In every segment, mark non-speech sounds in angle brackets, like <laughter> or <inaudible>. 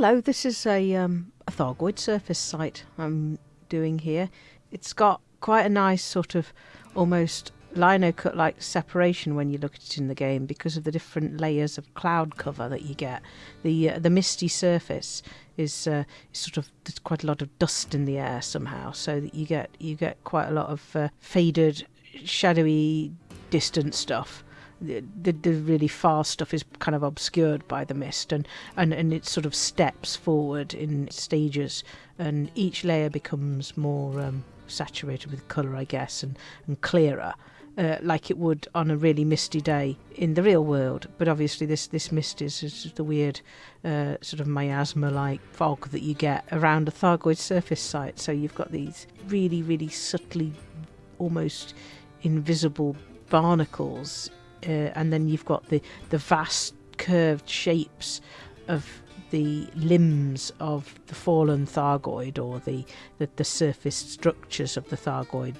Hello, this is a, um, a Thargoid surface site I'm doing here. It's got quite a nice sort of almost lino cut like separation when you look at it in the game because of the different layers of cloud cover that you get. The uh, the misty surface is, uh, sort of there's quite a lot of dust in the air somehow, so that you get you get quite a lot of uh, faded, shadowy, distant stuff. The, the, really far stuff is kind of obscured by the mist and, and, and it sort of steps forward in stages and each layer becomes more um, saturated with colour I guess and, and clearer uh, like it would on a really misty day in the real world. But obviously, this this mist is, is the weird uh, sort of miasma-like fog that you get around a Thargoid surface site. So you've got these really, really subtly, almost invisible barnacles, uh, and then you've got the the vast curved shapes of the limbs of the fallen Thargoid or the, the, the surface structures of the Thargoid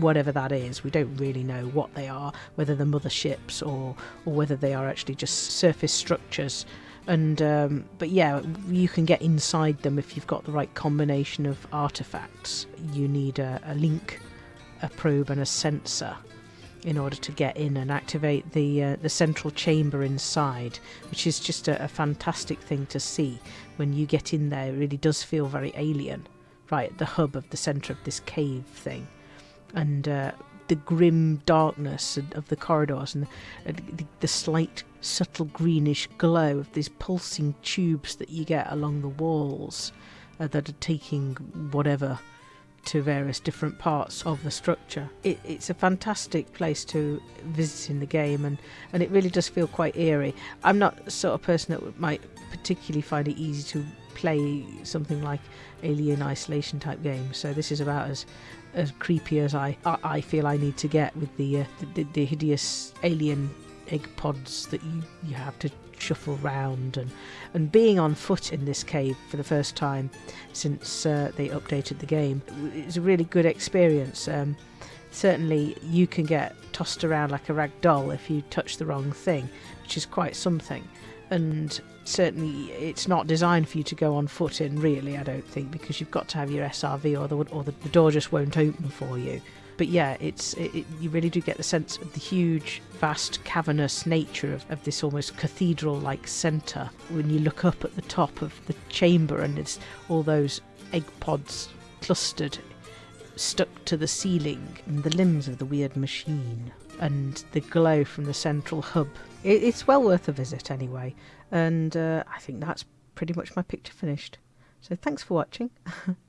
whatever that is. We don't really know what they are, whether they're motherships or or whether they are actually just surface structures. And um, but yeah, you can get inside them if you've got the right combination of artifacts. You need a, a link, a probe, and a sensor in order to get in and activate the uh, the central chamber inside, which is just a, a fantastic thing to see. When you get in there, it really does feel very alien, right at the hub of the centre of this cave thing and uh, the grim darkness of the corridors and the, the, slight subtle greenish glow of these pulsing tubes that you get along the walls uh, that are taking whatever to various different parts of the structure. It, it's a fantastic place to visit in the game, and, and it really does feel quite eerie. I'm not the sort of person that might particularly find it easy to play something like Alien Isolation type games, so this is about as as creepy as I, I, feel I need to get with the, uh, the, the hideous alien egg pods that you, you have to shuffle round and and being on foot in this cave for the first time since uh, they updated the game is a really good experience. Um, certainly, you can get tossed around like a rag doll if you touch the wrong thing, which is quite something. And certainly, it's not designed for you to go on foot in, really, I don't think, because you've got to have your SRV or the, or the, the door just won't open for you but yeah, it's it, it, you really do get the sense of the huge, vast, cavernous nature of, of this almost cathedral-like centre when you look up at the top of the chamber and it's all those egg pods clustered, stuck to the ceiling, and the limbs of the weird machine, and the glow from the central hub. It, it's well worth a visit anyway, and uh, I think that's pretty much my picture finished. So thanks for watching. <laughs>